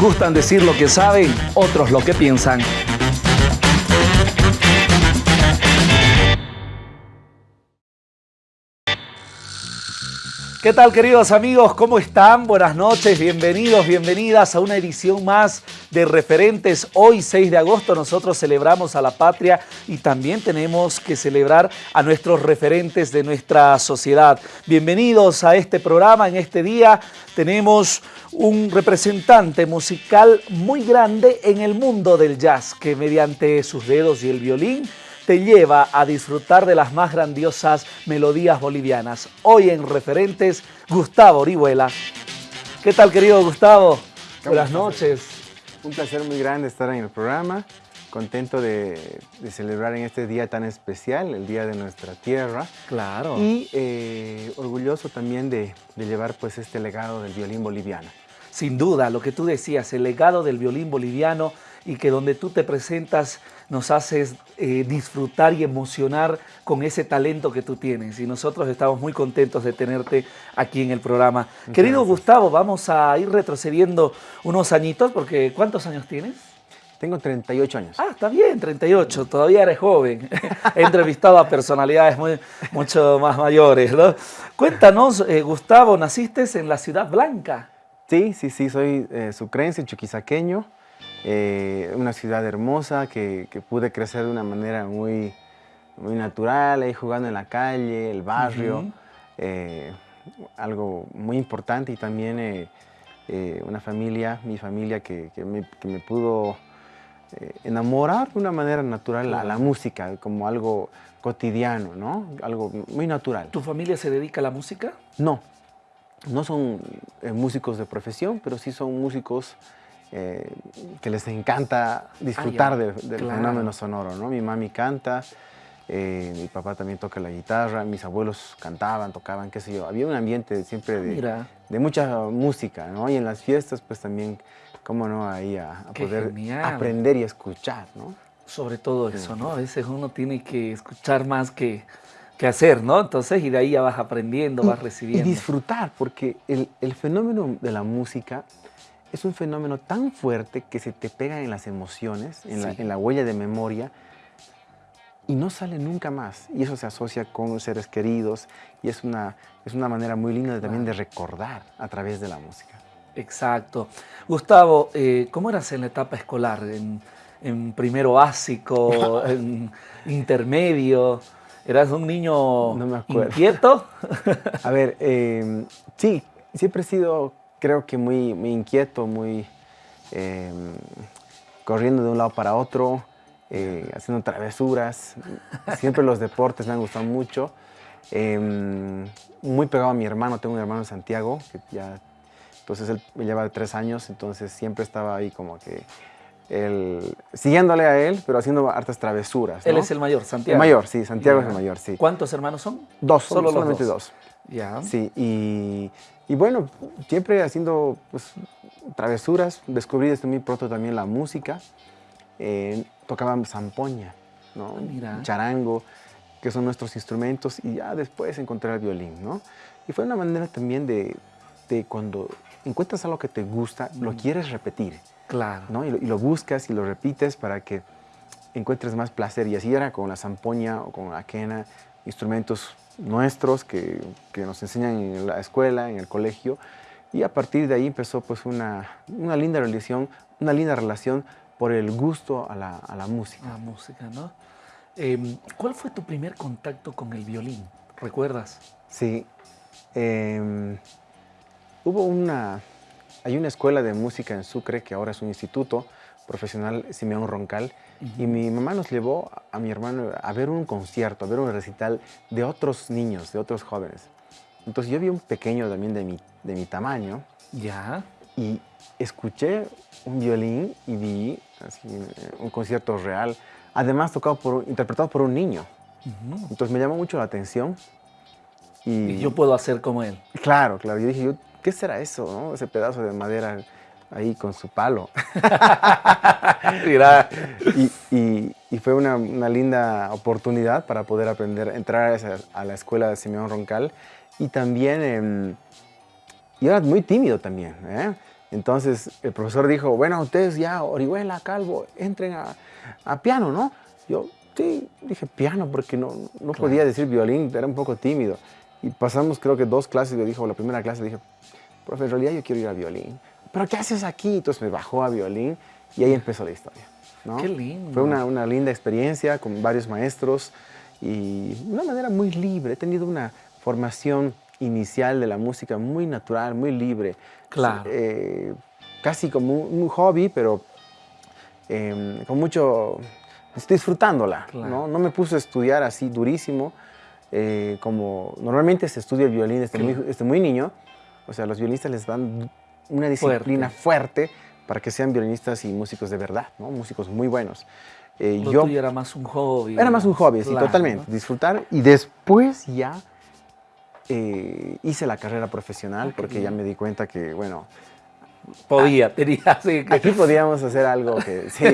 Gustan decir lo que saben, otros lo que piensan. ¿Qué tal queridos amigos? ¿Cómo están? Buenas noches, bienvenidos, bienvenidas a una edición más de Referentes. Hoy 6 de agosto nosotros celebramos a la patria y también tenemos que celebrar a nuestros referentes de nuestra sociedad. Bienvenidos a este programa. En este día tenemos un representante musical muy grande en el mundo del jazz que mediante sus dedos y el violín te lleva a disfrutar de las más grandiosas melodías bolivianas. Hoy en Referentes, Gustavo Orihuela. ¿Qué tal, querido Gustavo? Buenas noches. Un placer muy grande estar en el programa. Contento de, celebrar en este día tan especial, el Día de Nuestra Tierra. Claro. Y eh, orgulloso también de, de llevar pues este legado del violín boliviano. Sin duda, lo que tú decías, el legado del violín boliviano y que donde tú te presentas nos haces eh, disfrutar y emocionar con ese talento que tú tienes. Y nosotros estamos muy contentos de tenerte aquí en el programa. Querido Gustavo, vamos a ir retrocediendo unos añitos, porque ¿cuántos años tienes? Tengo 38 años. Ah, está bien, 38, todavía eres joven. He entrevistado a personalidades muy, mucho más mayores. Cuéntanos, eh, Gustavo, naciste en la Ciudad Blanca. Sí, sí, sí, soy eh, sucrense, chuquisaqueño. Eh, una ciudad hermosa que, pude crecer de una manera muy, muy natural, ahí jugando en la calle, el barrio, eh, algo muy importante y también eh, una familia, mi familia que, me, pudo enamorar de una manera natural a la música, como algo cotidiano, ¿no? Algo muy natural. ¿Tu familia se dedica a la música? No, no son músicos de profesión, pero sí son músicos eh, que les encanta disfrutar ah, del fenómeno sonoro, ¿no? Mi mami canta, eh, mi papá también toca la guitarra, mis abuelos cantaban, tocaban, qué sé yo. Había un ambiente siempre de, de mucha música, ¿no? Y en las fiestas, pues también, cómo no, ahí a, poder aprender y escuchar, ¿no? Sobre todo eso, ¿no? A veces uno tiene que escuchar más que, que hacer, ¿no? Entonces, y de ahí ya vas aprendiendo, vas recibiendo. Y disfrutar, porque el, el fenómeno de la música es un fenómeno tan fuerte que se te pega en las emociones, en, la, huella de memoria, y no sale nunca más. Y eso se asocia con los seres queridos y es una, es una manera muy linda también de recordar a través de la música. Exacto. Gustavo, eh, ¿cómo eras en la etapa escolar? ¿En, primero básico, en intermedio? ¿Eras un niño no inquieto? a ver, eh, sí, siempre he sido creo que muy, muy inquieto, muy em, corriendo de un lado para otro, eh, haciendo travesuras. Siempre los deportes me han gustado mucho. Em, muy pegado a mi hermano, tengo un hermano en Santiago, que ya, entonces él me lleva tres años, entonces siempre estaba ahí como que él, siguiéndole a él, pero haciendo hartas travesuras. Él es el mayor, Santiago. El mayor, sí, Santiago es el mayor, sí. ¿Cuántos hermanos son? Dos, Solo solamente dos. dos. Ya. Sí, y y bueno, siempre haciendo pues, travesuras, descubrí desde muy pronto también la música. Eh, tocaba zampoña, ¿no? Ah, charango, que son nuestros instrumentos, y ya después encontré el violín, ¿no? Y fue una manera también de, de cuando encuentras algo que te gusta, lo mm. quieres repetir. Claro. ¿no? Y, lo, y lo buscas y lo repites para que encuentres más placer. Y así era con la zampoña o con la quena, instrumentos nuestros que, nos enseñan en la escuela, en el colegio, y a partir de ahí empezó pues una, linda relación, una linda relación por el gusto a la, música. La música, ¿no? Em, ¿Cuál fue tu primer contacto con el violín? ¿Recuerdas? Sí. Em, hubo una... Hay una escuela de música en Sucre, que ahora es un instituto profesional, Simeón Roncal, y mi mamá nos llevó a mi hermano a ver un concierto, a ver un recital de otros niños, de otros jóvenes. Entonces yo vi un pequeño también de mi, de mi tamaño. Ya. Y escuché un violín y vi un concierto real, además tocado por, interpretado por un niño. Entonces me llamó mucho la atención. Y, yo puedo hacer como él. Claro, claro. Yo dije, ¿qué será eso? Ese pedazo de madera ahí con su palo. y, y, fue una, una, linda oportunidad para poder aprender, entrar a, la escuela de Simeón Roncal. Y también, eh, yo era muy tímido también. ¿eh? Entonces el profesor dijo, bueno, ustedes ya, Orihuela, Calvo, entren a, piano, ¿no? Yo, sí, dije piano porque no, no podía decir violín, era un poco tímido. Y pasamos creo que dos clases, le dijo, la primera clase dije, profe, en realidad yo quiero ir a violín. ¿Pero qué haces aquí? Entonces me bajó a violín y ahí empezó la historia. ¿no? Qué lindo. Fue una, una linda experiencia con varios maestros y de una manera muy libre. He tenido una formación inicial de la música muy natural, muy libre. Claro. Eh, casi como un, hobby, pero em, con mucho... Estoy disfrutándola, ¿no? No me puse a estudiar así durísimo, eh, como normalmente se estudia el violín desde, muy, niño. O sea, los violinistas les dan una disciplina fuerte. para que sean violinistas y músicos de verdad, ¿no? Músicos muy buenos. Eh, yo, era más un hobby. Era más un hobby, sí, totalmente. Disfrutar. Y después ya eh, hice la carrera profesional porque ya me di cuenta que, bueno... Podía, tenía, sí. Aquí podíamos hacer algo que, sí,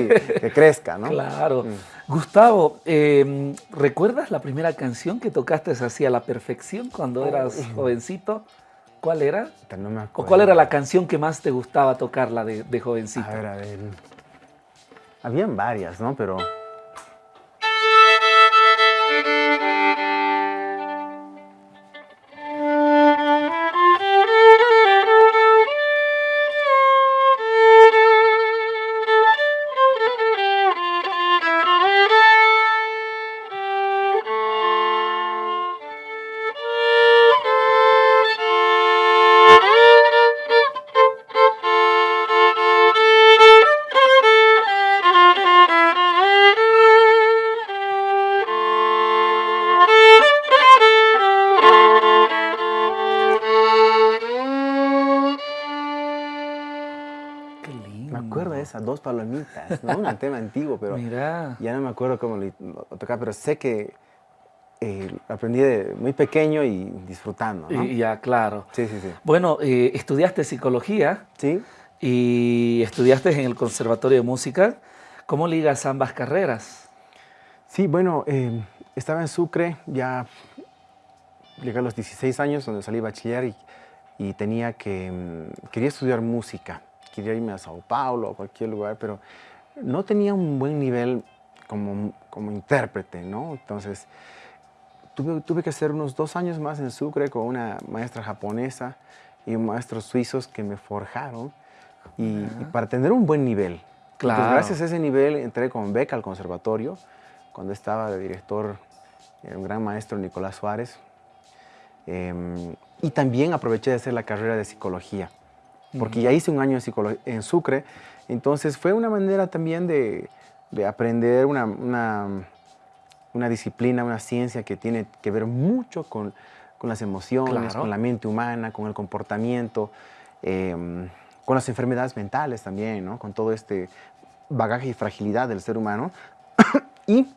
que crezca, ¿no? Claro. Mm. Gustavo, em, ¿recuerdas la primera canción que tocaste así a la perfección cuando eras jovencito? ¿Cuál era? No me ¿O cuál era la canción que más te gustaba tocarla de, de jovencito? A ver, a ver. Habían varias, ¿no? Pero... dos palomitas, ¿no? Un tema antiguo, pero ya no me acuerdo cómo lo, tocaba, pero sé que eh, aprendí de muy pequeño y disfrutando, ¿no? Y, ya, claro. Sí, sí, sí. Bueno, eh, estudiaste psicología. Sí. Y estudiaste en el Conservatorio de Música. ¿Cómo ligas ambas carreras? Sí, bueno, eh, estaba en Sucre, ya llegué a los 16 años, donde salí bachiller y, y tenía que, mm, quería estudiar música quería irme a Sao Paulo o cualquier lugar, pero no tenía un buen nivel como, como intérprete, ¿no? Entonces, tuve, tuve que hacer unos dos años más en Sucre con una maestra japonesa y maestros suizos que me forjaron y, para tener un buen nivel. Claro. gracias a ese nivel entré con beca al conservatorio cuando estaba de director un gran maestro Nicolás Suárez. Em, y también aproveché de hacer la carrera de psicología porque ya hice un año en, en Sucre, entonces fue una manera también de, aprender una, una, disciplina, una ciencia que tiene que ver mucho con, las emociones, con la mente humana, con el comportamiento, em, con las enfermedades mentales también, ¿no? con todo este bagaje y fragilidad del ser humano. y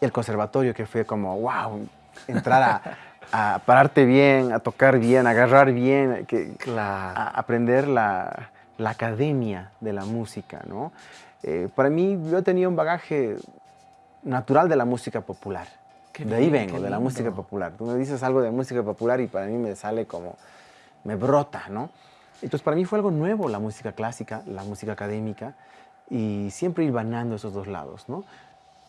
el conservatorio que fue como, wow, entrar a, a pararte bien, a tocar bien, a agarrar bien, que, a aprender la, academia de la música, ¿no? Eh, para mí, yo tenía un bagaje natural de la música popular. de ahí vengo, de la música popular. Tú me dices algo de música popular y para mí me sale como, me brota, ¿no? Entonces, para mí fue algo nuevo la música clásica, la música académica, y siempre ir banando esos dos lados, ¿no?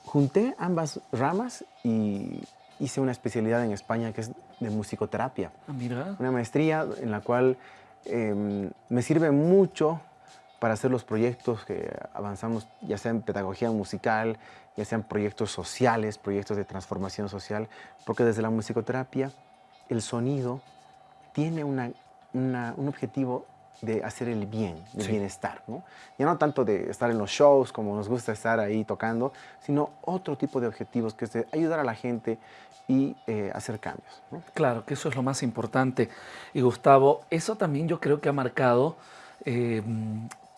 Junté ambas ramas y hice una especialidad en España que es de musicoterapia. Ah, mira. Una maestría en la cual em, me sirve mucho para hacer los proyectos que avanzamos, ya sea en pedagogía musical, ya sean proyectos sociales, proyectos de transformación social, porque desde la musicoterapia el sonido tiene una, un objetivo de hacer el bien, el bienestar. ¿no? Ya no tanto de estar en los shows como nos gusta estar ahí tocando, sino otro tipo de objetivos que es de ayudar a la gente y eh, hacer cambios. Claro, que eso es lo más importante. Y Gustavo, eso también yo creo que ha marcado eh,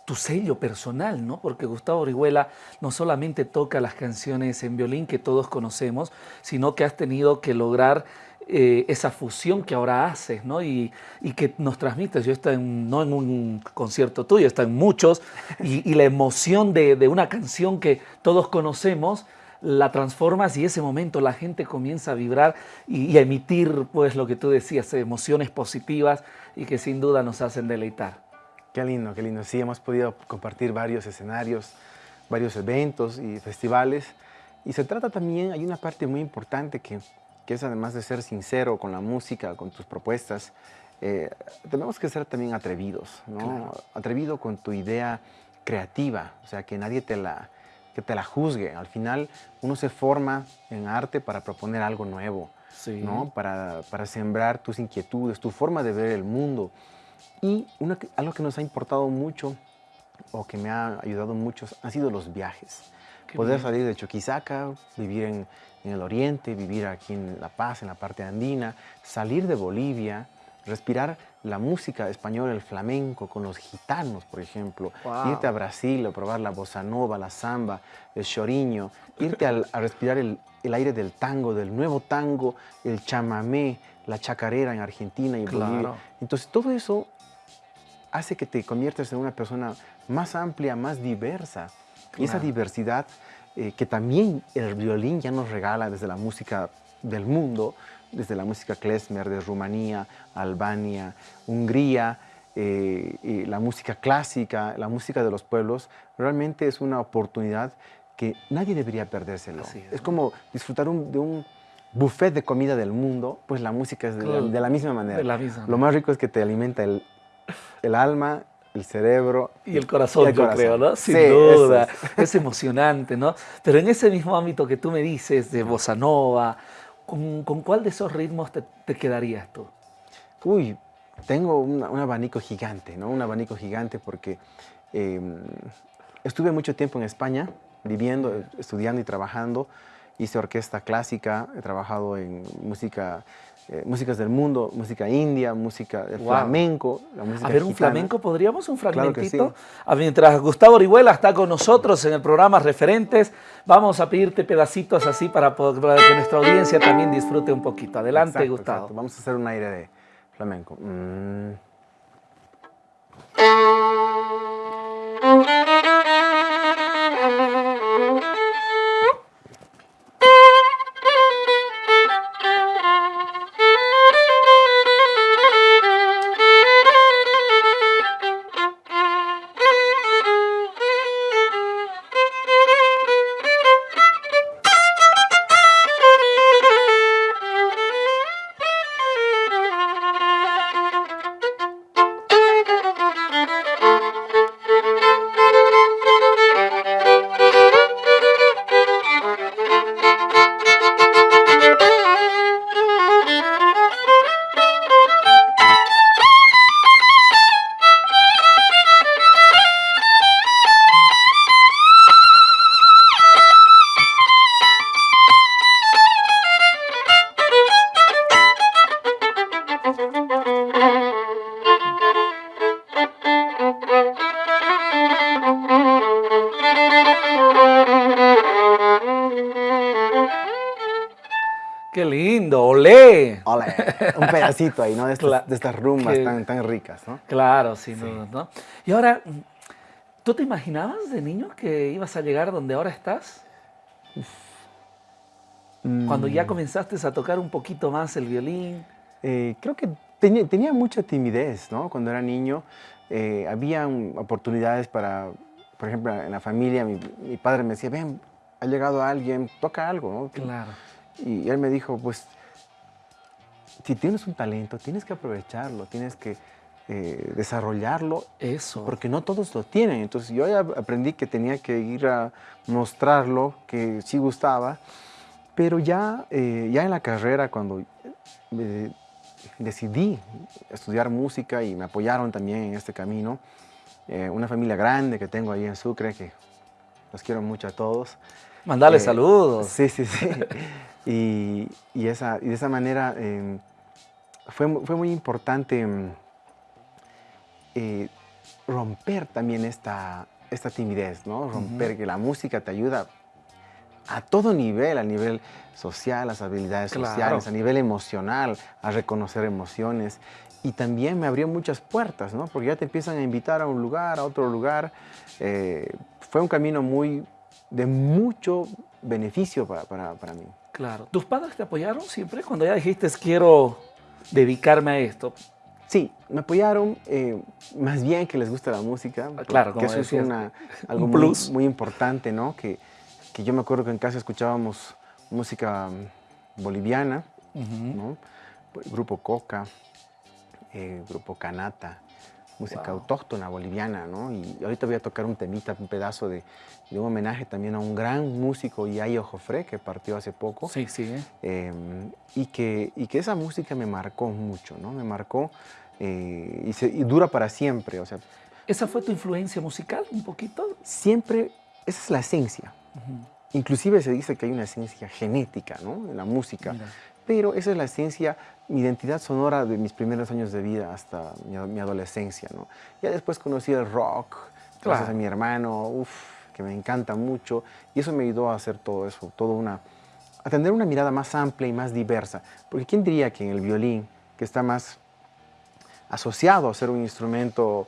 tu sello personal, ¿no? Porque Gustavo Orihuela no solamente toca las canciones en violín que todos conocemos, sino que has tenido que lograr eh, esa fusión que ahora haces, ¿no? Y, que nos transmites. Yo estoy no en un concierto tuyo, está en muchos, y, la emoción de, de una canción que todos conocemos, la transformas y ese momento la gente comienza a vibrar y, a emitir, pues lo que tú decías, emociones positivas y que sin duda nos hacen deleitar. Qué lindo, qué lindo. Sí, hemos podido compartir varios escenarios, varios eventos y festivales. Y se trata también, hay una parte muy importante que, que es además de ser sincero con la música, con tus propuestas, eh, tenemos que ser también atrevidos, ¿no? Atrevido con tu idea creativa, o sea, que nadie te la, que te la juzgue. Al final uno se forma en arte para proponer algo nuevo, ¿no? Para, para, sembrar tus inquietudes, tu forma de ver el mundo. Y algo que nos ha importado mucho o que me ha ayudado mucho han sido los viajes. Poder salir de Chuquisaca, vivir en, en, el oriente, vivir aquí en La Paz, en la parte andina, salir de Bolivia, respirar la música española, el flamenco, con los gitanos, por ejemplo, irte a Brasil a probar la bossa nova, la samba, el choriño, irte a, respirar el, aire del tango, del nuevo tango, el chamamé, la chacarera en Argentina y Bolivia. Entonces todo eso hace que te conviertas en una persona más amplia, más diversa. Y esa diversidad eh, que también el violín ya nos regala desde la música del mundo, desde la música klezmer de Rumanía, Albania, Hungría, eh, y la música clásica, la música de los pueblos, realmente es una oportunidad que nadie debería perdérselo. es. como disfrutar de un buffet de comida del mundo, pues la música es de, la, misma manera. Lo más rico es que te alimenta el, el alma, el cerebro. Y el corazón, yo creo, ¿no? Sin duda. Es. emocionante, ¿no? Pero en ese mismo ámbito que tú me dices de bossa nova, ¿Con, cuál de esos ritmos te, quedarías tú? Uy, tengo un, abanico gigante, ¿no? Un abanico gigante porque em, estuve mucho tiempo en España viviendo, estudiando y trabajando. Hice orquesta clásica, he trabajado en música eh, músicas del mundo, música india, música de flamenco. a ver, un flamenco, ¿podríamos un fragmentito? mientras Gustavo Orihuela está con nosotros en el programa Referentes, vamos a pedirte pedacitos así para, que nuestra audiencia también disfrute un poquito. Adelante, Gustavo. Vamos a hacer un aire de flamenco. Mm. Un pedacito ahí, ¿no? De estas, rumbas tan, tan ricas, ¿no? Claro, sin duda, ¿no? Y ahora, ¿tú te imaginabas de niño que ibas a llegar donde ahora estás? Cuando ya mm. comenzaste a tocar un poquito más el violín. Eh, creo que tenía, tenía, mucha timidez, ¿no? Cuando era niño, eh, había oportunidades para, por ejemplo, en la familia, mi, mi padre me decía, ven, ha llegado alguien, toca algo, ¿no? Claro. Y él me dijo, pues, si tienes un talento, tienes que aprovecharlo, tienes que eh, desarrollarlo. Eso. Porque no todos lo tienen. Entonces yo ya aprendí que tenía que ir a mostrarlo, que sí gustaba. Pero ya, eh, ya en la carrera, cuando eh, decidí estudiar música y me apoyaron también en este camino, una familia grande que tengo ahí en Sucre, que los quiero mucho a todos. Mandale saludos. Sí, sí, sí. Y, esa, y de esa manera em, fue, fue, muy importante em, eh, romper también esta, esta timidez, ¿no? Romper que la música te ayuda a todo nivel, a nivel social, las habilidades sociales, a nivel emocional, a reconocer emociones. Y también me abrió muchas puertas, ¿no? Porque ya te empiezan a invitar a un lugar, a otro lugar. Eh, fue un camino muy, de mucho beneficio para, para, para mí. Claro. ¿Tus padres te apoyaron siempre cuando ya dijiste quiero dedicarme a esto? Sí, me apoyaron, eh, más bien que les gusta la música. Ah, claro, que eso es una, algo muy, muy, importante, ¿no? Que, que, yo me acuerdo que en casa escuchábamos música mm, boliviana, ¿no? Grupo Coca, eh, Grupo Canata, música autóctona boliviana, ¿no? Y ahorita voy a tocar un temita, un pedazo de, de un homenaje también a un gran músico, Yayo Jofre, que partió hace poco. Sí, sí. Eh, y, que, y que esa música me marcó mucho, ¿no? Me marcó eh, y, se, y, dura para siempre, o sea. ¿Esa fue tu influencia musical un poquito? Siempre, esa es la esencia. Inclusive se dice que hay una esencia genética, ¿no? En la música. Pero esa es la esencia, mi identidad sonora de mis primeros años de vida hasta mi, adolescencia, ¿no? Ya después conocí el rock, gracias a mi hermano, uff, que me encanta mucho. Y eso me ayudó a hacer todo eso, todo una, a tener una mirada más amplia y más diversa. Porque ¿quién diría que en el violín, que está más asociado a ser un instrumento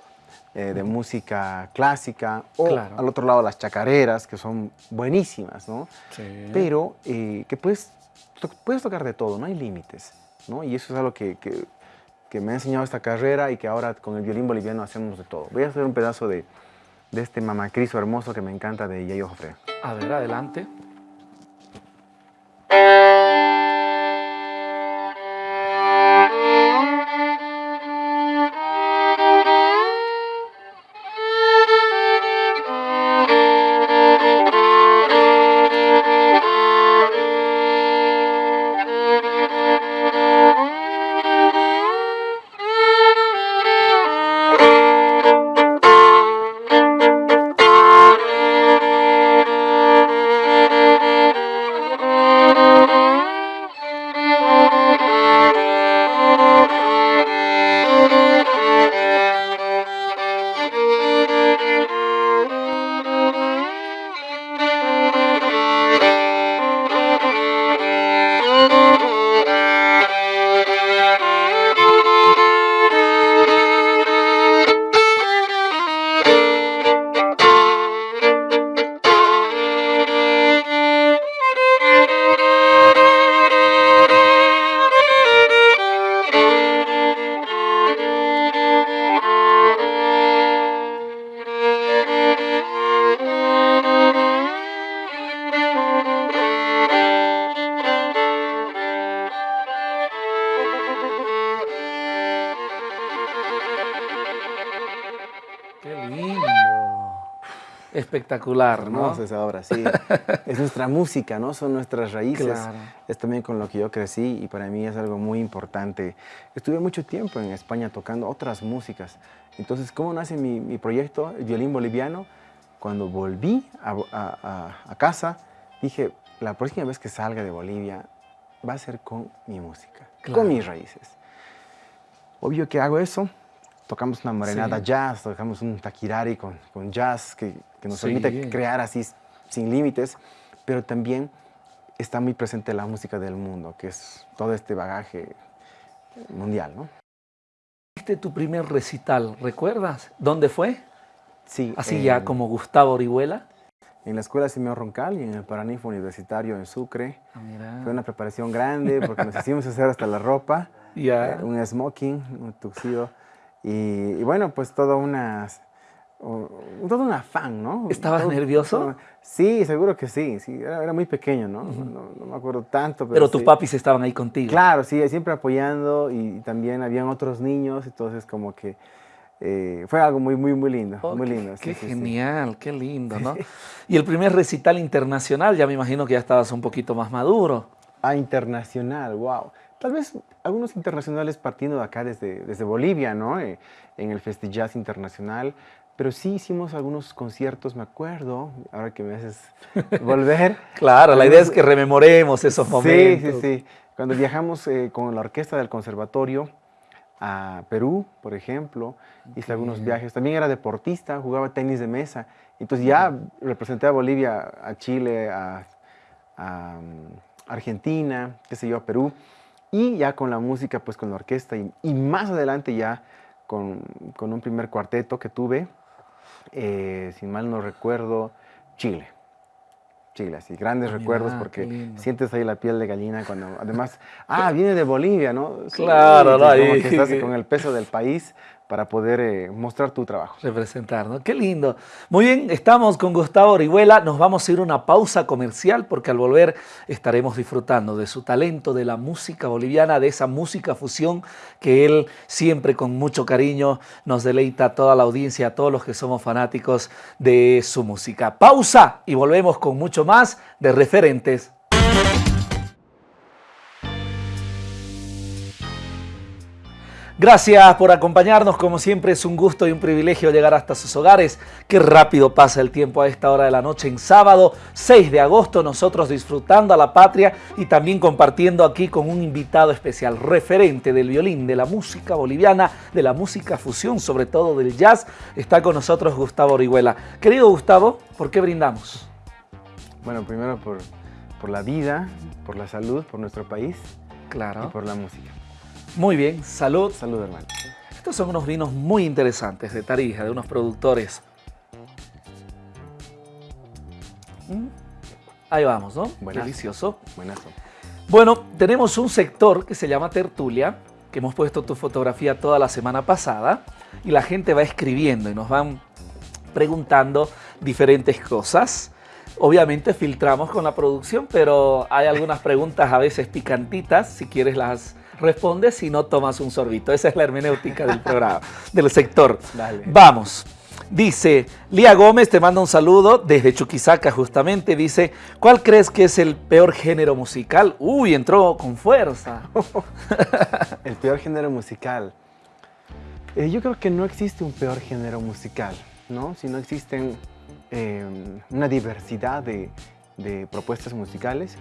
eh, de música clásica, o al otro lado las chacareras, que son buenísimas, ¿no? Sí. Pero eh, que puedes, puedes tocar de todo, no hay límites, ¿no? Y eso es algo que, que, me ha enseñado esta carrera y que ahora con el violín boliviano hacemos de todo. Voy a hacer un pedazo de, de este mamacriso hermoso que me encanta de Yayo Jofre. A ver, adelante. Espectacular, ¿no? esa obra, sí. es nuestra música, ¿no? Son nuestras raíces. Es también con lo que yo crecí y para mí es algo muy importante. Estuve mucho tiempo en España tocando otras músicas. Entonces, ¿cómo nace mi, proyecto, el violín boliviano? Cuando volví a, casa, dije, la próxima vez que salga de Bolivia va a ser con mi música, con mis raíces. Obvio que hago eso, tocamos una morenada jazz, tocamos un taquirari con, con jazz que, que nos permite crear así sin límites, pero también está muy presente la música del mundo, que es todo este bagaje mundial, ¿no? Este tu primer recital, ¿recuerdas? ¿Dónde fue? Sí. Así ya como Gustavo Orihuela. En la Escuela Simeón Roncal y en el Paraninfo Universitario en Sucre. Ah, Fue una preparación grande porque nos hicimos hacer hasta la ropa. Ya. un smoking, un tuxido. Y, bueno, pues todo una, todo un afán, ¿no? ¿Estabas nervioso? sí, seguro que sí, sí era, muy pequeño, ¿no? ¿no? me acuerdo tanto. Pero, tus papis estaban ahí contigo. Claro, sí, siempre apoyando y también habían otros niños, entonces como que eh, fue algo muy, muy, muy lindo, oh, muy lindo. Qué, genial, qué lindo, ¿no? y el primer recital internacional, ya me imagino que ya estabas un poquito más maduro. Ah, internacional, wow. Tal vez algunos internacionales partiendo de acá desde, desde Bolivia, ¿no? Eh, en el Jazz Internacional. Pero sí hicimos algunos conciertos, me acuerdo, ahora que me haces volver. claro, la idea es que rememoremos esos momentos. Sí, sí, sí. Cuando viajamos eh, con la orquesta del conservatorio a Perú, por ejemplo, hice algunos viajes. También era deportista, jugaba tenis de mesa. Entonces ya representé a Bolivia, a Chile, a, a mm, Argentina, qué sé yo, a Perú y ya con la música, pues con la orquesta y, más adelante ya con, con, un primer cuarteto que tuve, eh, si mal no recuerdo, Chile. Chile, así, grandes recuerdos porque sientes ahí la piel de gallina cuando, además, ah, viene de Bolivia, ¿no? Claro, no, como que estás con el peso del país para poder eh, mostrar tu trabajo. Representar, ¿no? Qué lindo. Muy bien, estamos con Gustavo Orihuela. Nos vamos a ir a una pausa comercial porque al volver estaremos disfrutando de su talento, de la música boliviana, de esa música fusión que él siempre con mucho cariño nos deleita a toda la audiencia, a todos los que somos fanáticos de su música. Pausa y volvemos con mucho más de referentes Gracias por acompañarnos, como siempre es un gusto y un privilegio llegar hasta sus hogares. Qué rápido pasa el tiempo a esta hora de la noche en sábado 6 de agosto, nosotros disfrutando a la patria y también compartiendo aquí con un invitado especial, referente del violín, de la música boliviana, de la música fusión, sobre todo del jazz. Está con nosotros Gustavo Orihuela. Querido Gustavo, ¿por qué brindamos? Bueno, primero por, por la vida, por la salud, por nuestro país claro. y por la música. Muy bien, salud. Salud, hermano. Estos son unos vinos muy interesantes de Tarija, de unos productores. Mm. Ahí vamos, ¿no? Delicioso. Buenazo. Bueno, tenemos un sector que se llama Tertulia, que hemos puesto tu fotografía toda la semana pasada, y la gente va escribiendo y nos van preguntando diferentes cosas. Obviamente filtramos con la producción, pero hay algunas preguntas a veces picantitas, si quieres las responde si no tomas un sorbito. Esa es la hermenéutica del programa, del sector. Vamos. Dice, Lía Gómez te manda un saludo desde Chuquisaca justamente. Dice, ¿cuál crees que es el peor género musical? Uy, entró con fuerza. el peor género musical. Eh, yo creo que no existe un peor género musical, ¿no? Si no existen eh, una diversidad de, de propuestas musicales,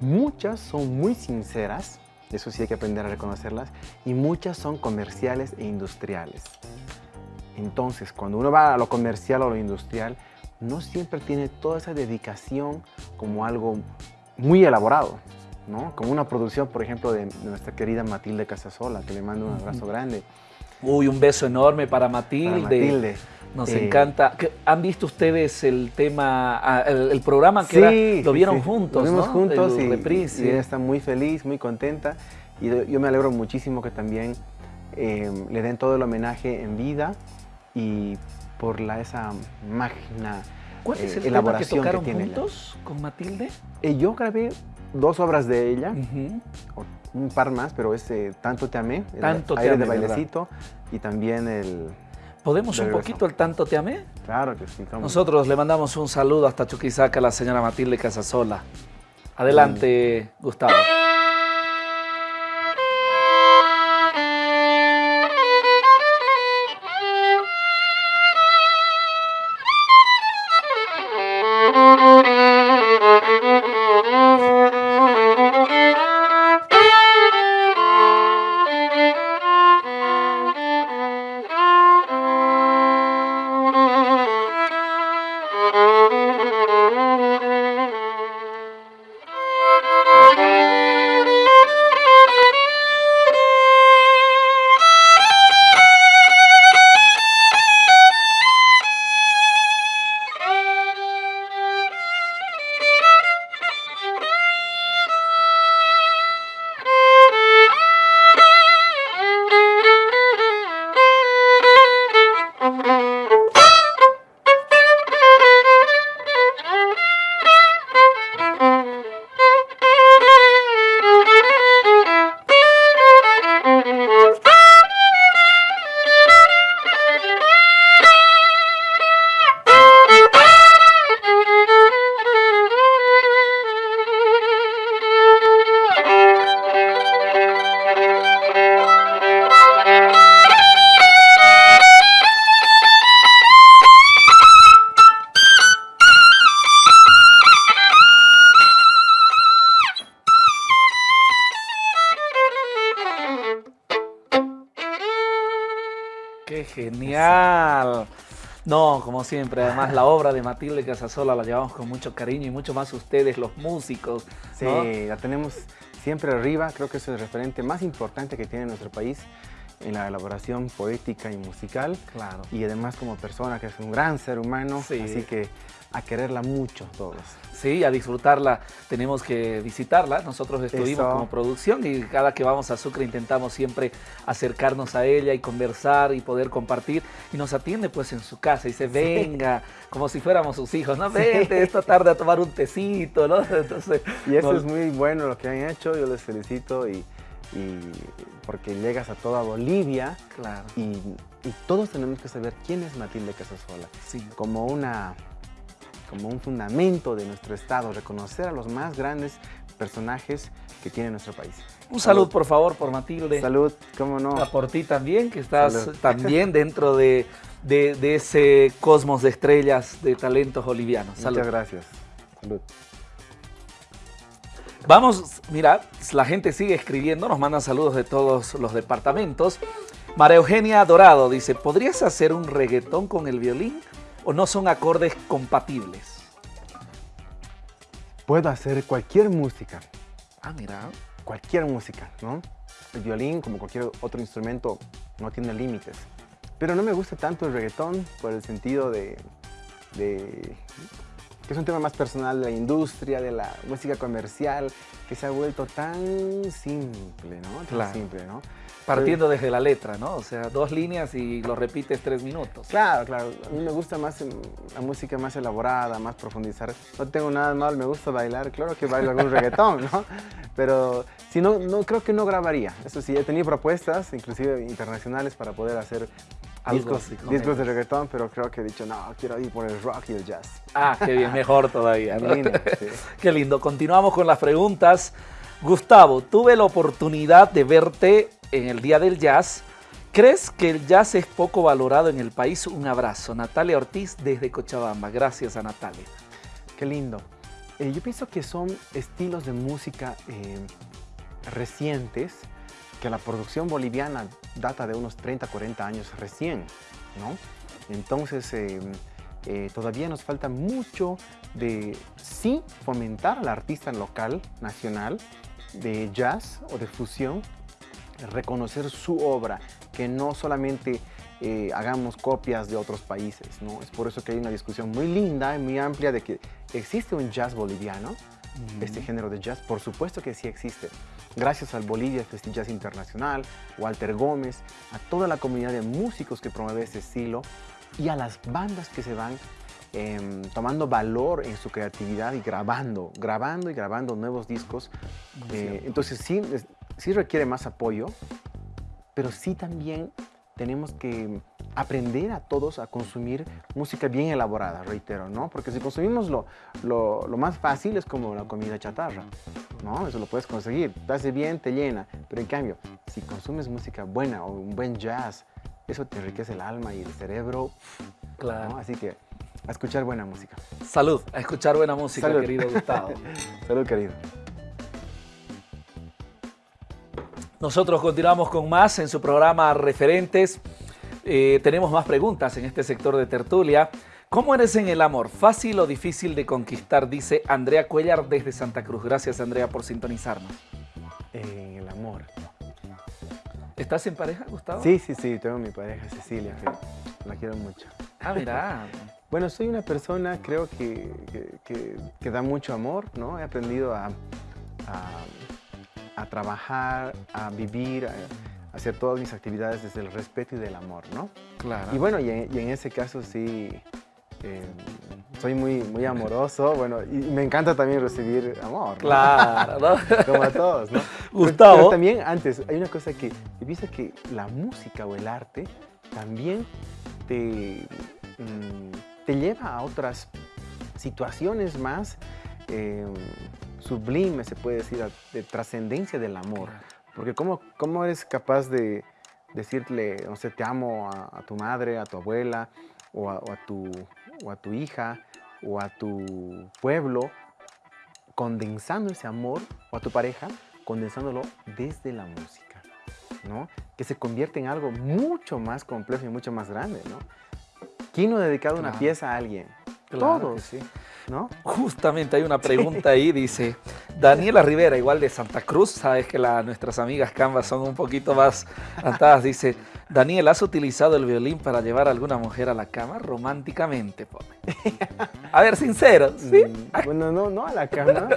muchas son muy sinceras, eso sí hay que aprender a reconocerlas, y muchas son comerciales e industriales. Entonces, cuando uno va a lo comercial o lo industrial, no siempre tiene toda esa dedicación como algo muy elaborado, ¿no? Como una producción, por ejemplo, de, nuestra querida Matilde Casasola, que le mando un abrazo grande. Uy, un beso enorme para Matilde. Matilde. Nos eh, encanta. ¿Han visto ustedes el tema, ah, el, programa que lo vieron juntos? Lo vimos juntos y, ella está muy feliz, muy contenta. Y yo me alegro muchísimo que también em, le den todo el homenaje en vida y por la, esa magna ¿Cuál es el eh, elaboración que tocaron juntos con Matilde? Eh, yo grabé dos obras de ella, un par más, pero es Tanto te amé, Tanto el aire de bailecito y también el ¿Podemos un poquito el tanto te amé? Claro que sí. Nosotros le mandamos un saludo hasta Chuquisaca a la señora Matilde Casasola. Adelante, Gustavo. Genial! No, como siempre, además la obra de Matilde Casasola la llevamos con mucho cariño y mucho más ustedes, los músicos. Sí, la tenemos siempre arriba, creo que es el referente más importante que tiene nuestro país en la elaboración poética y musical. Claro. Y además como persona, que es un gran ser humano, Sí. así que a quererla mucho todos. Sí, a disfrutarla tenemos que visitarla. Nosotros estuvimos Eso. como producción y cada que vamos a Sucre intentamos siempre acercarnos a ella y conversar y poder compartir. Y nos atiende pues en su casa y dice, venga, como si fuéramos sus hijos, ¿no? Vente esta tarde a tomar un tecito, ¿no? Entonces, Y eso no- es muy bueno lo que han hecho, yo les felicito y, y porque llegas a toda Bolivia Claro, y, y todos tenemos que saber quién es Matilde Casasola. sí. como, una, como un fundamento de nuestro estado, reconocer a los más grandes personajes que tiene nuestro país. Un salud, por favor, por Matilde. Salud, cómo no. A por ti también, que estás Salud. también dentro de, de- de ese cosmos de estrellas de talentos bolivianos. Salud. Muchas gracias. Salud. Vamos, mira, la gente sigue escribiendo, nos mandan saludos de todos los departamentos. María Eugenia Dorado dice, ¿podrías hacer un reggaetón con el violín o no son acordes compatibles? Puedo hacer cualquier música, Ah, mira. cualquier música, ¿no? El violín, como cualquier otro instrumento, no tiene límites. Pero no me gusta tanto el reggaetón por el sentido de, de- que es un tema más personal de la industria, de la música comercial, que se ha vuelto tan simple, ¿no? Tan Claro. simple, ¿no? Partiendo desde la letra, ¿no? O sea, dos líneas y lo repites tres minutos. Claro, claro. A mí me gusta más em, la música más elaborada, más profundizar. No tengo nada mal, me gusta bailar. Claro que bailo algún reggaetón, ¿no? Pero si no, no creo que no grabaría. Eso sí, he tenido propuestas, inclusive internacionales, para poder hacer discos, así con discos de reggaetón, pero creo que he dicho, no, quiero ir por el rock y el jazz. Ah, qué bien, mejor todavía. En ¿no? línea, sí. Qué lindo. Continuamos con las preguntas. Gustavo, tuve la oportunidad de verte en el Día del Jazz. ¿Crees que el jazz es poco valorado en el país? Un abrazo. Natalia Ortiz desde Cochabamba. Gracias a Natalia. Qué lindo. Eh, yo pienso que son estilos de música eh, recientes, que la producción boliviana data de unos 30, 40 años recién, ¿no? Entonces, eh, eh, todavía nos falta mucho de, sí, fomentar al artista local, nacional, de jazz o de fusión, reconocer su obra, que no solamente eh, hagamos copias de otros países, ¿no? Es por eso que hay una discusión muy linda y muy amplia de que existe un jazz boliviano, este género de jazz, por supuesto que sí existe. Gracias al Bolivia Festi Jazz Internacional, Walter Gómez, a toda la comunidad de músicos que promueve este estilo y a las bandas que se van em, tomando valor en su creatividad y grabando, grabando y grabando nuevos discos. Eh, entonces sí, sí requiere más apoyo, pero sí también tenemos que aprender a todos a consumir música bien elaborada, reitero, ¿no? Porque si consumimos lo, lo, lo más fácil es como la comida chatarra, ¿no? Eso lo puedes conseguir, te hace bien, te llena, pero en cambio, si consumes música buena o un buen jazz, eso te enriquece el alma y el cerebro, ¿no? Claro. Así que a escuchar buena música. Salud. A escuchar buena música, Salud. querido Gustavo. Salud, querido. Nosotros continuamos con más en su programa Referentes. Eh, tenemos más preguntas en este sector de tertulia. ¿Cómo eres en el amor? ¿Fácil o difícil de conquistar? Dice Andrea Cuellar desde Santa Cruz. Gracias Andrea por sintonizarnos. En el amor. ¿Estás en pareja, Gustavo? Sí, sí, sí, tengo mi pareja Cecilia, que la quiero mucho. Ah, mira. Bueno, soy una persona, creo que, que- que- que da mucho amor, ¿no? He aprendido a, a- a trabajar, a vivir, a, hacer todas mis actividades desde el respeto y del amor, ¿no? Claro. Y bueno, y en, y en ese caso sí, eh, soy muy, muy amoroso, bueno, y me encanta también recibir amor, ¿no? Claro, ¿no? Como a todos, ¿no? Gustavo. Pero también antes, hay una cosa que yo pienso que la música o el arte también te, mm, te lleva a otras situaciones más eh, sublimes, se puede decir, de trascendencia del amor. Porque ¿cómo, cómo eres capaz de decirle, no sé, te amo a, a tu madre, a tu abuela, o a, o a tu, o a tu hija, o a tu pueblo, condensando ese amor, o a tu pareja, condensándolo desde la música, ¿no? Que se convierte en algo mucho más complejo y mucho más grande, ¿no? ¿Quién no ha dedicado una pieza a alguien? Claro que Todos, sí. ¿no? Justamente hay una pregunta ahí, dice, Daniela Rivera, igual de Santa Cruz, sabes que nuestras amigas Canvas son un poquito más atadas, dice, Daniel, ¿has utilizado el violín para llevar a alguna mujer a la cama? Románticamente, pone. A ver, sincero, ¿sí? Mm, bueno, no, no a la cama,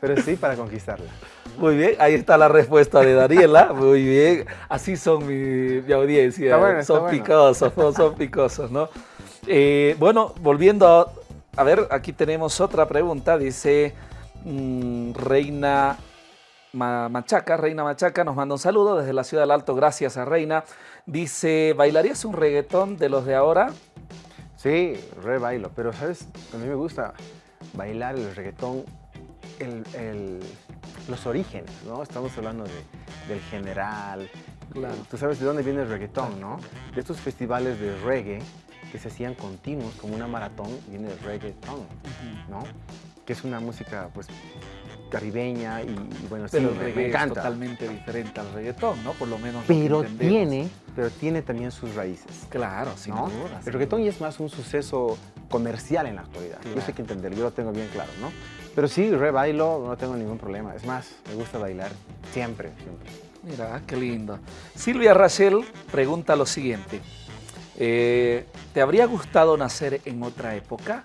pero, sí para conquistarla. Muy bien, ahí está la respuesta de Daniela. Muy bien, así son mi, audiencia. son picosos, son picosos, ¿no? Eh, bueno, volviendo a, a ver, aquí tenemos otra pregunta. Dice mm, Reina Machaca, Reina Machaca nos manda un saludo desde la ciudad del Alto. Gracias a Reina. Dice, ¿bailarías un reggaetón de los de ahora? Sí, re bailo, pero ¿sabes? A mí me gusta bailar el reggaetón, los orígenes, ¿no? Estamos hablando del general. Claro. Tú sabes de dónde viene el reggaetón, ¿no? De estos festivales de reggae que se hacían continuos, como una maratón, viene el reggaeton, ¿no? Que es una música, pues, caribeña y, bueno, sí, me, encanta. es totalmente diferente al reggaetón, ¿no? Por lo menos Pero tiene, pero tiene también sus raíces. Claro, sin ¿no? duda. El reggaetón ya es más un suceso comercial en la actualidad. Yo sé que entender, yo lo tengo bien claro, ¿no? Pero sí, re bailo, no tengo ningún problema. Es más, me gusta bailar siempre, siempre. Mira, qué lindo. Silvia Rachel pregunta lo siguiente. Eh, ¿Te habría gustado nacer en otra época?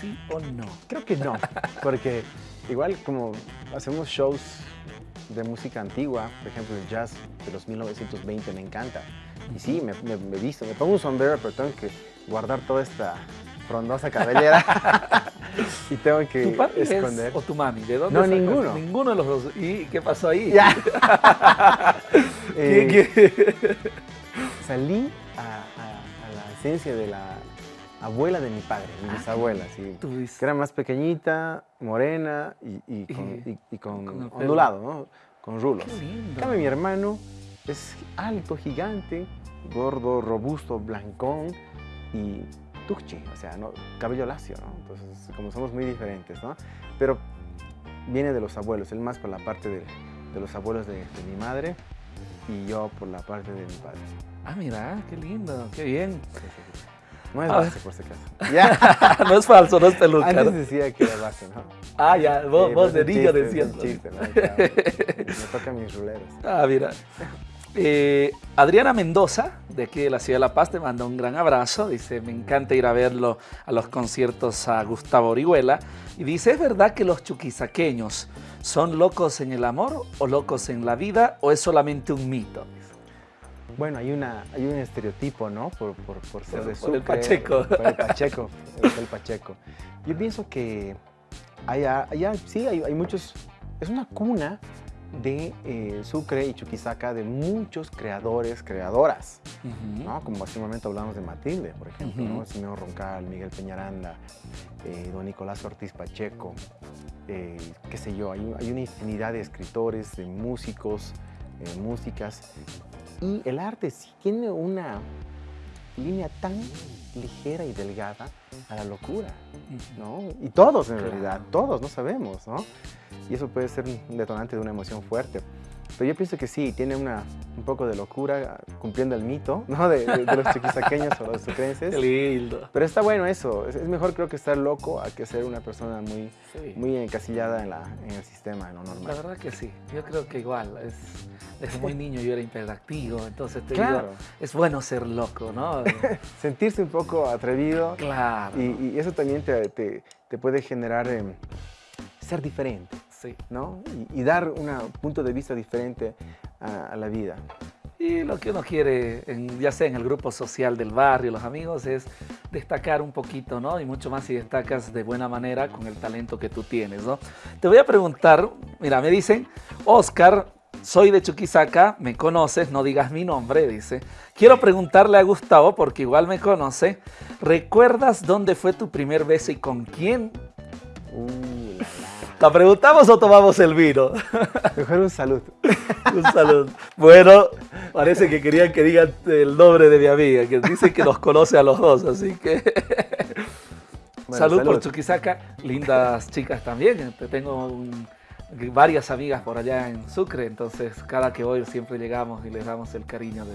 ¿Sí o no? Creo que no, porque igual como hacemos shows de música antigua, por ejemplo el jazz de los 1920 me encanta. Y sí, me, me, me visto, me pongo un sombrero, pero tengo que guardar toda esta frondosa cabellera y tengo que ¿Tu papi esconder. o tu mami? ¿De dónde No, ninguno. Ninguno de los dos. ¿Y qué pasó ahí? Eh, salí a, la esencia de la abuela de mi padre, mi ah, bisabuela, sí. Que era más pequeñita, morena y, con, ondulado, ¿no? Con rulos. Qué mi hermano es alto, gigante, gordo, robusto, blancón y tuchi, o sea, ¿no? cabello lacio, ¿no? Entonces, como somos muy diferentes, ¿no? Pero viene de los abuelos, él más por la parte de, los abuelos de, mi madre y yo por la parte de mi padre. Ah, mira, qué lindo, qué bien. No es base, por si acaso. no es falso, no es peluca. Antes decía que era base, ¿no? Ah, ya, vos, vos de niño decías. chiste, ¿no? Me tocan mis ruleros. Ah, mira. Eh, Adriana Mendoza, de aquí de la ciudad de La Paz, te manda un gran abrazo. Dice, me encanta ir a verlo a los conciertos a Gustavo Orihuela. Y dice, ¿es verdad que los chuquisaqueños son locos en el amor o locos en la vida o es solamente un mito? Bueno, hay, una, hay un estereotipo, ¿no? Por, ser de Sucre. el Pacheco. Por el Pacheco, el, Pacheco. Yo pienso que allá, allá sí, hay, hay muchos... Es una cuna de eh, Sucre y Chuquisaca de muchos creadores, creadoras, ¿no? Como hace un momento hablamos de Matilde, por ejemplo, ¿no? Simeo Roncal, Miguel Peñaranda, eh, don Nicolás Ortiz Pacheco, eh, qué sé yo, hay, hay, una infinidad de escritores, de músicos, músicas, y el arte sí tiene una línea tan ligera y delgada a la locura, ¿no? Y todos en realidad, todos, no sabemos, ¿no? Y eso puede ser un detonante de una emoción fuerte. Pero yo pienso que sí, tiene una, un poco de locura cumpliendo el mito ¿no? de, los chiquisaqueños o los sucrenses. Lindo. Pero está bueno eso. Es, mejor creo que estar loco a que ser una persona muy, muy encasillada en, la, en el sistema, en lo normal. La verdad que sí. Yo creo que igual. Es, desde muy niño yo era hiperactivo, entonces te digo, es bueno ser loco, ¿no? Sentirse un poco atrevido. Claro. Y, eso también te, te, puede generar em, ser diferente. ¿no? Y, dar un punto de vista diferente a, la vida. Y lo que uno quiere, ya sea en el grupo social del barrio, los amigos, es destacar un poquito, ¿no? Y mucho más si destacas de buena manera con el talento que tú tienes, ¿no? Te voy a preguntar, mira, me dicen, Oscar, soy de Chuquisaca, me conoces, no digas mi nombre, dice. Quiero preguntarle a Gustavo, porque igual me conoce, ¿recuerdas dónde fue tu primer beso y con quién? Uh, ¿La preguntamos o tomamos el vino? Mejor un salud. un salud. Bueno, parece que querían que digan el nombre de mi amiga, que dice que los conoce a los dos, así que... salud, por Chuquisaca. Lindas chicas también. Tengo varias amigas por allá en Sucre, entonces cada que voy siempre llegamos y les damos el cariño de,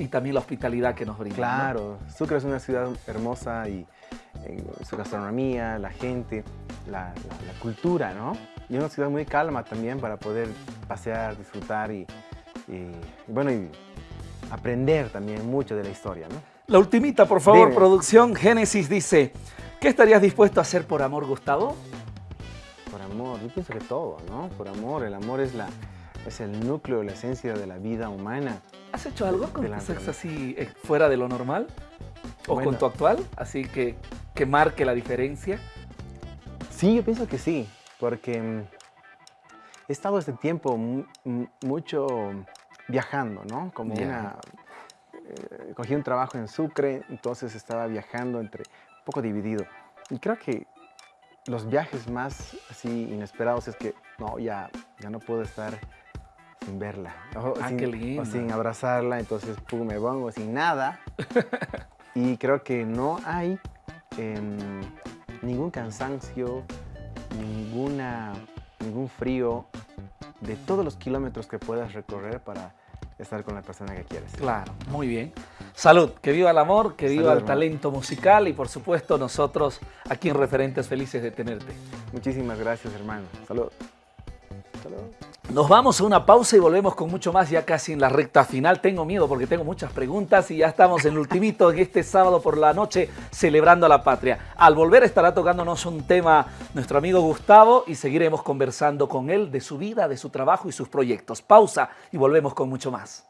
y también la hospitalidad que nos brinda. Claro, Sucre es una ciudad hermosa y su gastronomía, la gente, la, cultura, ¿no? Y una ciudad muy calma también para poder pasear, disfrutar y, bueno, y aprender también mucho de la historia, ¿no? La ultimita, por favor, producción. Génesis dice, ¿qué estarías dispuesto a hacer por amor, Gustavo? Por amor, yo pienso que todo, ¿no? Por amor, el amor es, la, es el núcleo, la esencia de la vida humana. ¿Has hecho algo con tu sexo así eh, fuera de lo normal? ¿O con tu actual? Así que, que marque la diferencia. Sí, yo pienso que sí, porque mm, he estado este tiempo mucho viajando, ¿no? Como una... Eh, cogí un trabajo en Sucre, entonces estaba viajando entre... un poco dividido. Y creo que los viajes más así inesperados es que no, ya, ya no puedo estar sin verla. O, ah, sin, qué lindo. o sin abrazarla, entonces pum, me pongo sin nada. y creo que no hay em, ningún cansancio, ninguna, ningún frío de todos los kilómetros que puedas recorrer para estar con la persona que quieres. Claro, muy bien. Salud, que viva el amor, que viva el talento musical y por supuesto nosotros aquí en Referentes felices de tenerte. Muchísimas gracias hermano. Salud. Nos vamos a una pausa y volvemos con mucho más ya casi en la recta final. Tengo miedo porque tengo muchas preguntas y ya estamos en el ultimito en este sábado por la noche celebrando la patria. Al volver estará tocándonos un tema nuestro amigo Gustavo y seguiremos conversando con él de su vida, de su trabajo y sus proyectos. Pausa y volvemos con mucho más.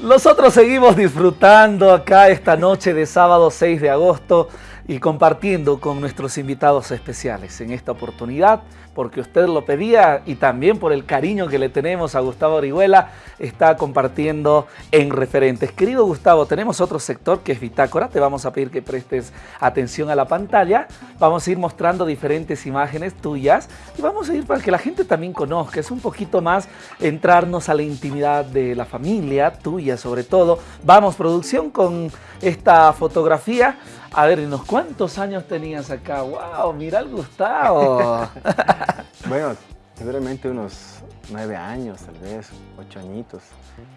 Nosotros seguimos disfrutando acá esta noche de sábado 6 de agosto y compartiendo con nuestros invitados especiales. En esta oportunidad, porque usted lo pedía y también por el cariño que le tenemos a Gustavo Orihuela, está compartiendo en referentes. Querido Gustavo, tenemos otro sector que es Bitácora, te vamos a pedir que prestes atención a la pantalla, vamos a ir mostrando diferentes imágenes tuyas y vamos a ir para que la gente también conozca, es un poquito más entrarnos a la intimidad de la familia, tuya sobre todo. Vamos, producción, con esta fotografía. A ver, cuántos años tenías acá? ¡Wow! Mira al Gustavo. bueno, seguramente unos nueve años, tal vez, ocho añitos.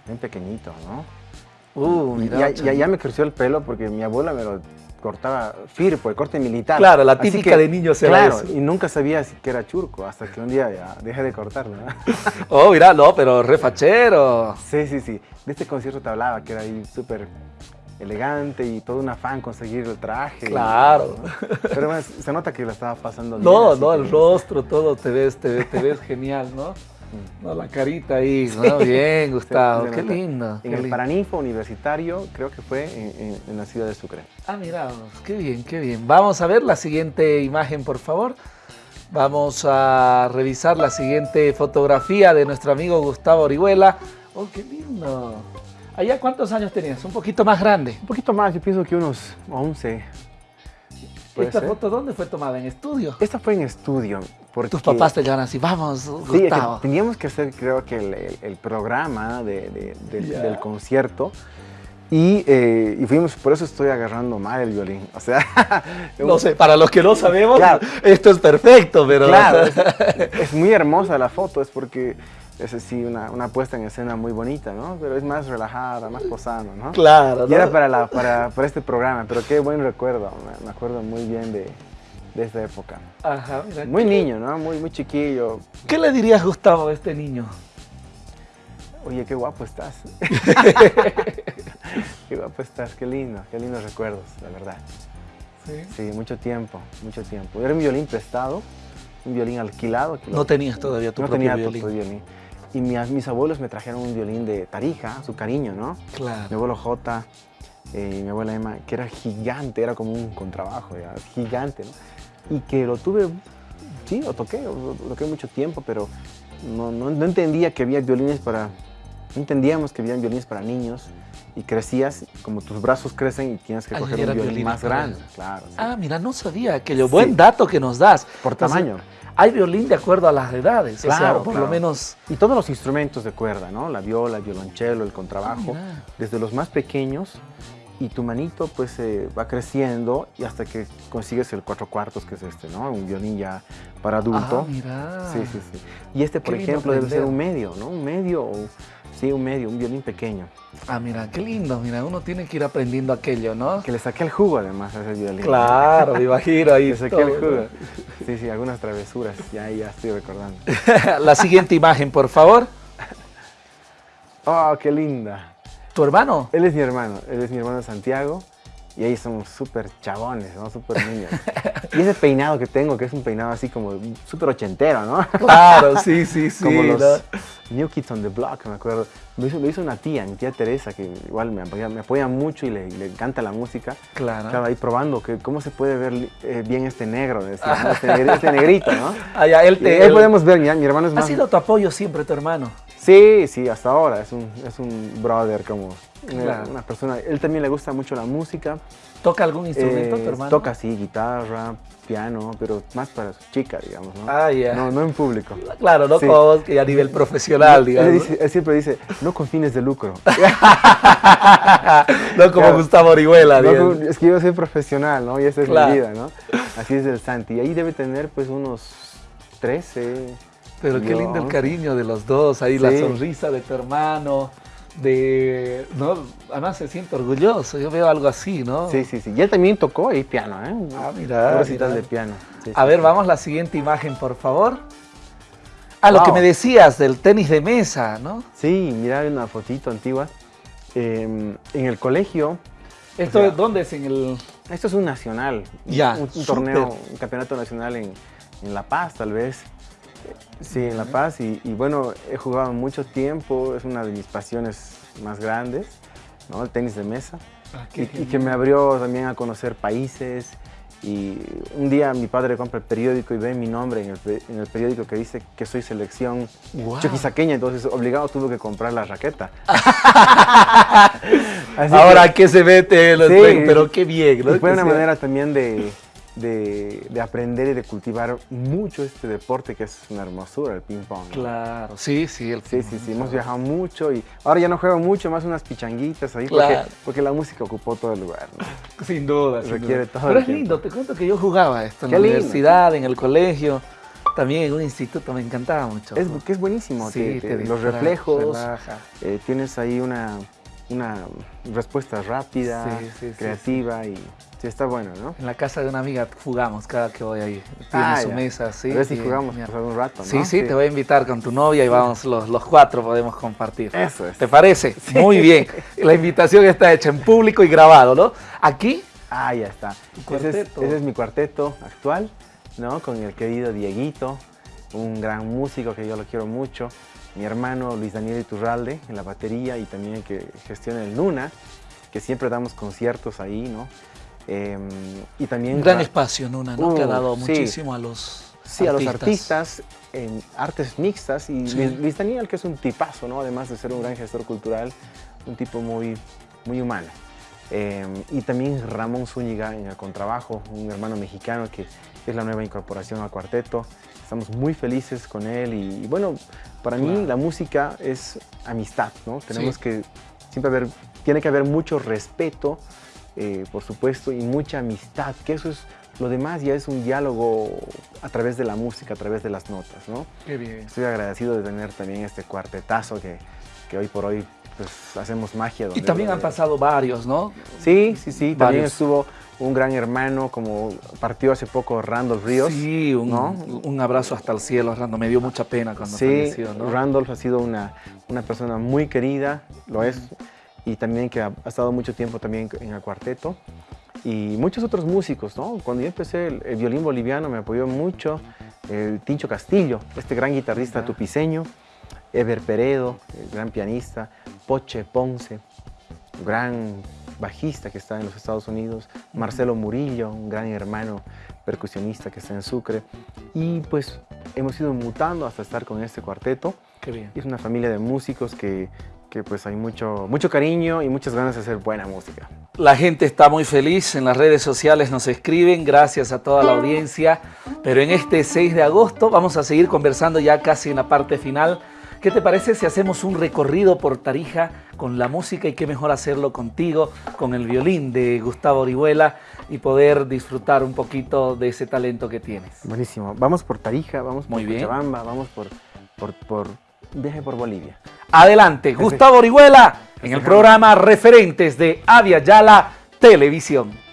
Bien pequeñito, ¿no? Uh, mira. Ya, ya, me creció el pelo porque mi abuela me lo cortaba firpo, el corte militar. Claro, la típica de niños se Claro, y nunca sabía si que era churco, hasta que un día ya dejé de cortarlo. oh, mira, no, pero refachero. Sí, sí, sí. De este concierto te hablaba, que era ahí súper elegante y todo un afán conseguir el traje. Claro. pero se nota que la estaba pasando bien. No, no, el rostro, todo, te ves, te ves, te ves genial, ¿no? Mm. No, la carita ahí, ¿no? Bien, Gustavo, qué lindo. En el Paraninfo Universitario, creo que fue en, la ciudad de Sucre. Ah, mira, qué bien, qué bien. Vamos a ver la siguiente imagen, por favor. Vamos a revisar la siguiente fotografía de nuestro amigo Gustavo Orihuela. ¡Oh, qué lindo! ¿Allá cuántos años tenías? ¿Un poquito más grande? Un poquito más, yo pienso que unos 11. ¿Esta foto dónde fue tomada? ¿En estudio? Esta fue en estudio. Porque... Tus papás te llaman así, vamos. Sí, teníamos que hacer, creo que, el, programa del concierto. Y, eh, y, fuimos, por eso estoy agarrando mal el violín. O sea, no sé, para los que no sabemos, esto es perfecto, pero. Claro, es, muy hermosa la foto, es porque es sí una, una, puesta en escena muy bonita, ¿no? Pero es más relajada, más posando, ¿no? Claro. Y era para, la, para, para, este programa, pero qué buen recuerdo, me, acuerdo muy bien de, de esta época. Ajá, mira, Muy niño, ¿no? Muy, muy chiquillo. ¿Qué le dirías, Gustavo, a este niño? Oye, qué guapo estás. qué guapo estás, qué lindo, qué lindos recuerdos, la verdad. Sí. Sí, mucho tiempo, mucho tiempo. Era un violín prestado, un violín alquilado. no tenías todavía tu no propio tenía violín y mis abuelos me trajeron un violín de Tarija, su cariño, ¿no? Claro. Mi abuelo J eh, y mi abuela Emma, que era gigante, era como un contrabajo, ya, gigante, ¿no? Y que lo tuve, sí, lo toqué, lo, toqué mucho tiempo, pero no, no, entendía que había violines para, no entendíamos que había violines para niños y crecías, como tus brazos crecen y tienes que coger un violín más grande, claro. Ah, mira, no sabía, aquello, buen dato que nos das. Por tamaño hay violín de acuerdo a las edades, claro, por lo menos... Y todos los instrumentos de cuerda, ¿no? La viola, el violonchelo, el contrabajo, desde los más pequeños y tu manito pues va creciendo y hasta que consigues el cuatro cuartos, que es este, ¿no? Un violín ya para adulto. Ah, mira. Sí, sí, sí. Y este, por ejemplo, debe ser un medio, ¿no? Un medio o Sí, un medio, un violín pequeño. Ah, mira, qué lindo, mira, uno tiene que ir aprendiendo aquello, ¿no? Que le saqué el jugo además a ese violín. Claro, me imagino ahí. Le saqué el jugo. Sí, sí, algunas travesuras, ya, ya estoy recordando. La siguiente imagen, por favor. Oh, qué linda. ¿Tu hermano? Él es mi hermano, él es mi hermano Santiago. Y ahí somos súper chabones, ¿no? Súper niños. y ese peinado que tengo, que es un peinado así como súper ochentero, ¿no? Claro, sí, sí, sí. Como los New Kids on the Block, me acuerdo. Lo hizo, lo hizo una tía, mi tía Teresa, que igual me apoya, me apoya mucho y le, le, encanta la música. Claro. Estaba ahí probando que cómo se puede ver eh, bien este negro, decía, ¿no? este, negrito, este, negrito, ¿no? Ah, ya, él te, ahí podemos ver, mi, mi hermano es más... ¿Ha sido tu apoyo siempre tu hermano? Sí, sí, hasta ahora. Es un, es un brother como una, una persona. Él también le gusta mucho la música. ¿Toca algún instrumento Eh, tu hermano? Toca, sí, guitarra, piano, pero más para su chica, digamos, ¿no? Ah, ya. No, no en público. Claro, no Sí. como que a nivel profesional, Él, digamos. dice- él siempre dice, no con fines de lucro. no como Claro. Gustavo Orihuela, No es que yo soy profesional, ¿no? Y esa es Claro. mi vida, ¿no? Así es el Santi. Y ahí debe tener, pues, unos 13. Pero qué lindo el 11. cariño de los dos, ahí la sonrisa de tu hermano, de... ¿no? Además se siente orgulloso, yo veo algo así, ¿no? Sí, sí, sí. Y él también tocó ahí piano, ¿eh? Ah, mira, mira. de piano. Sí, A sí, ver, vamos a la siguiente imagen, por favor. Ah, lo que me decías del tenis de mesa, ¿no? Sí, mira, hay una fotito antigua. Eh, en el colegio, ¿Esto O sea, es dónde es? En el... esto es un nacional, Ya, un, un torneo, un campeonato nacional en, en La Paz, tal vez. Sí, en La Paz. Y, y bueno, he jugado mucho tiempo, es una de mis pasiones más grandes, ¿no? El tenis de mesa. Ah, Y, y que me abrió también a conocer países. Y un día mi padre compra el periódico y ve mi nombre en el, pe- en el periódico que dice que soy selección Guau. choquisaqueña, entonces obligado tuve que comprar la raqueta. Ahora que- que se mete, lo- Sí. pero qué bien, ¿no? y fue una manera también de, de- de aprender y de cultivar mucho este deporte que es una hermosura, el ping pong. ¿no? Claro, sí, sí. El Sí, sí, sí, hemos viajado mucho y ahora ya no juego mucho, más unas pichanguitas ahí Claro. porque, porque la música ocupó todo el lugar. ¿no? Sin duda. sin Requiere duda. todo Pero el es tiempo. lindo, te cuento que yo jugaba esto en Qué la lindo. universidad, en el colegio, también en un instituto, me encantaba mucho. Es, que es buenísimo, Sí, te- te te- los reflejos, relaja. eh, tienes ahí una, una respuesta rápida, Sí, sí, sí, creativa y está bueno, ¿no? En la casa de una amiga jugamos cada que voy ahí. Tiene Ah, su ya. mesa, sí. A ver si jugamos un rato, ¿no? Sí, sí, te voy a invitar con tu novia y vamos los, los cuatro, podemos compartir. Eso es. ¿Te parece? Muy bien. La invitación está hecha en público y grabado, ¿no? Aquí, Ah, ya está. Es, ese es mi cuarteto actual, ¿no? Con el querido Dieguito, un gran músico que yo lo quiero mucho. Mi hermano Luis Daniel Iturralde en la batería y también el que gestiona el Luna, que siempre damos conciertos ahí, ¿no? Eh, y también... un gran ra- espacio, Nuna, ¿no? que ha Uh, dado sí. muchísimo a los Sí, a los artistas en artes mixtas y Sí. Luis, Luis Daniel, que es un tipazo, ¿no? Además de ser un gran gestor cultural, un tipo muy, muy humano. Eh, y también Ramón Zúñiga en el contrabajo, un hermano mexicano que es la nueva incorporación al cuarteto. Estamos muy felices con él y, y bueno, para mí la música es amistad, ¿no? Tenemos Sí. que siempre haber, tiene que haber mucho respeto, eh, por supuesto, y mucha amistad, que eso es, lo demás ya es un diálogo a través de la música, a través de las notas, ¿no? Qué bien. Estoy agradecido de tener también este cuartetazo que, que hoy por hoy pues, hacemos magia. Y donde también lo han pasado varios, ¿no? Sí, sí, sí. También estuvo un gran hermano, como partió hace poco Randolph Ríos. Sí, un, ¿no? un abrazo hasta el cielo, Rando. Me dio mucha pena cuando Sí, falleció, ¿no? Randolph ha sido una, una persona muy querida, lo es, y también que ha, ha estado mucho tiempo también en el cuarteto. Y muchos otros músicos, ¿no? Cuando yo empecé el, el violín boliviano me apoyó mucho el Tincho Castillo, este gran guitarrista Ya. tupiceño, Ever Peredo, el gran pianista, Poche Ponce, gran bajista que está en los Estados Unidos, Marcelo Murillo, un gran hermano percusionista que está en Sucre. Y pues hemos ido mutando hasta estar con este cuarteto. Qué bien. Es una familia de músicos que, que pues hay mucho, mucho cariño y muchas ganas de hacer buena música. La gente está muy feliz, en las redes sociales nos escriben, gracias a toda la audiencia, pero en este 6 de agosto vamos a seguir conversando ya casi en la parte final. ¿Qué te parece si hacemos un recorrido por Tarija con la música y qué mejor hacerlo contigo, con el violín de Gustavo Orihuela y poder disfrutar un poquito de ese talento que tienes? Buenísimo. Vamos por Tarija, vamos por Muy bien. Cochabamba, vamos por, por, por viaje por Bolivia. Adelante, Gustavo Orihuela, en el programa Referentes de Avia Yala Televisión.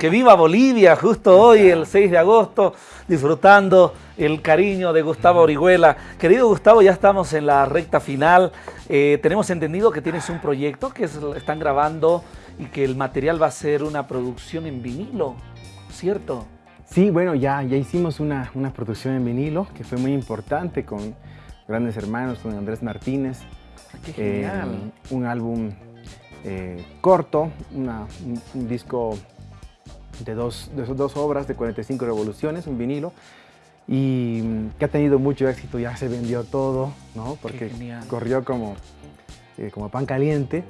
Que viva Bolivia justo hoy, el 6 de agosto, disfrutando el cariño de Gustavo Orihuela. Querido Gustavo, ya estamos en la recta final. Eh, tenemos entendido que tienes un proyecto que están grabando y que el material va a ser una producción en vinilo, ¿cierto? Sí, bueno, ya, ya hicimos una, una producción en vinilo que fue muy importante con grandes hermanos, con Andrés Martínez. Ah, ¡Qué genial! Eh, un álbum eh, corto, un, disco de dos, de dos obras de 45 revoluciones, un vinilo, y mm, que ha tenido mucho éxito, ya se vendió todo, ¿no? Porque corrió como, eh, como pan caliente.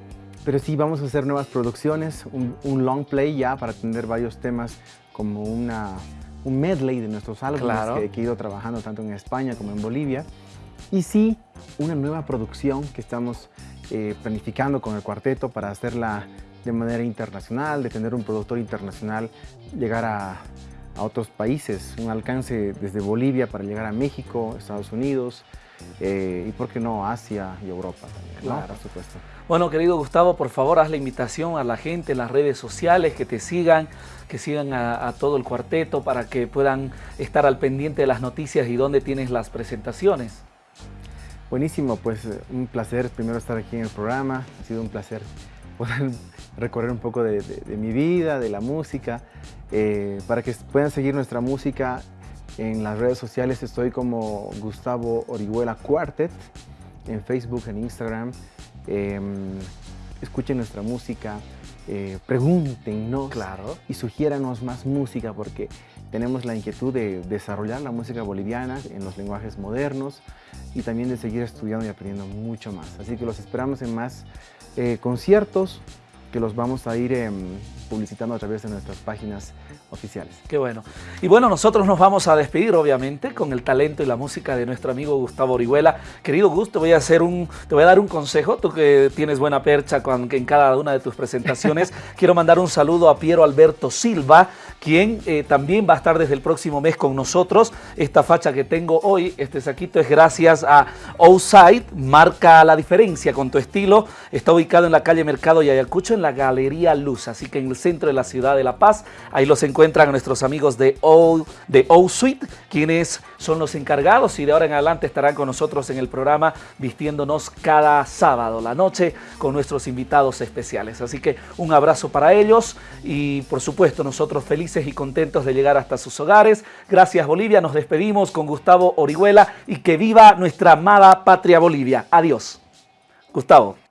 Pero sí, vamos a hacer nuevas producciones, un, long play ya para tener varios temas como una, un medley de nuestros álbumes que, que he ido trabajando tanto en España como en Bolivia. Y sí, una nueva producción que estamos eh, planificando con el cuarteto para hacerla de manera internacional, de tener un productor internacional, llegar a, a otros países, un alcance desde Bolivia para llegar a México, Estados Unidos, eh, y por qué no Asia y Europa también, claro. por supuesto. Bueno, querido Gustavo, por favor, haz la invitación a la gente en las redes sociales, que te sigan, que sigan a, todo el cuarteto para que puedan estar al pendiente de las noticias y dónde tienes las presentaciones. Buenísimo, pues un placer primero estar aquí en el programa, ha sido un placer poder recorrer un poco de, mi vida, de la música, eh, para que puedan seguir nuestra música en las redes sociales estoy como Gustavo Orihuela Quartet, en Facebook, en Instagram. Em, escuchen nuestra música, eh, pregúntenos claro. y sugiéranos más música porque tenemos la inquietud de desarrollar la música boliviana en los lenguajes modernos y también de seguir estudiando y aprendiendo mucho más. Así que los esperamos en más eh, conciertos que los vamos a ir em, publicitando a través de nuestras páginas oficiales. Qué bueno. Y bueno, nosotros nos vamos a despedir, obviamente, con el talento y la música de nuestro amigo Gustavo Orihuela. Querido Gus, te voy a, hacer un, te voy a dar un consejo, tú que tienes buena percha con, en cada una de tus presentaciones. Quiero mandar un saludo a Piero Alberto Silva, quien eh, también va a estar desde el próximo mes con nosotros. Esta facha que tengo hoy, este saquito, es gracias a Outside, marca la diferencia con tu estilo. Está ubicado en la calle Mercado y Ayacucho, en la Galería Luz, así que en el centro de la ciudad de La Paz. Ahí los encuentran nuestros amigos de O, de o Suite, quienes son los encargados y de ahora en adelante estarán con nosotros en el programa vistiéndonos cada sábado la noche con nuestros invitados especiales. Así que un abrazo para ellos y por supuesto nosotros felices y contentos de llegar hasta sus hogares. Gracias Bolivia, nos despedimos con Gustavo Orihuela y que viva nuestra amada patria Bolivia. Adiós. Gustavo.